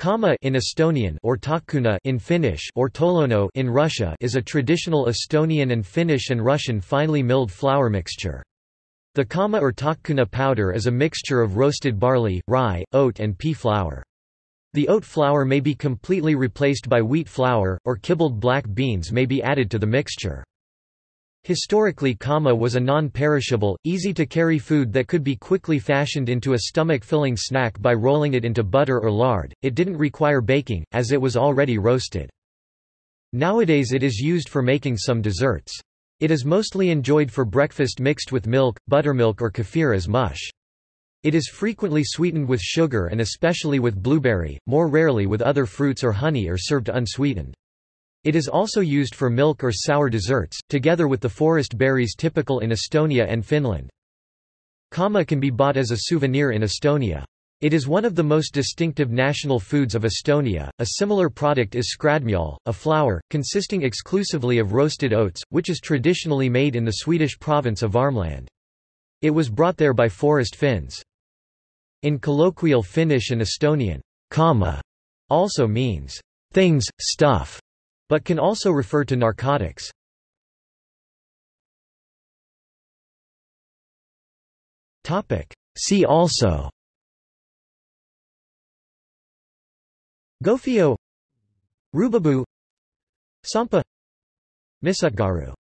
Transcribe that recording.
Kama in Estonian or talkkuna in Finnish or tolokno in Russia is a traditional Estonian and Finnish and Russian finely milled flour mixture. The kama or talkkuna powder is a mixture of roasted barley, rye, oat and pea flour. The oat flour may be completely replaced by wheat flour, or kibbled black beans may be added to the mixture. Historically kama was a non-perishable, easy-to-carry food that could be quickly fashioned into a stomach-filling snack by rolling it into butter or lard, it didn't require baking, as it was already roasted. Nowadays it is used for making some desserts. It is mostly enjoyed for breakfast mixed with milk, buttermilk or kefir as mush. It is frequently sweetened with sugar and especially with blueberry, more rarely with other fruits or honey or served unsweetened. It is also used for milk or sour desserts, together with the forest berries typical in Estonia and Finland. Kama can be bought as a souvenir in Estonia. It is one of the most distinctive national foods of Estonia. A similar product is skrädmjöl, a flour, consisting exclusively of roasted oats, which is traditionally made in the Swedish province of Värmland. It was brought there by forest Finns. In colloquial Finnish and Estonian, kama also means things, stuff, but can also refer to narcotics. Topic See also Gofio Rubabu Sampa Misutgaru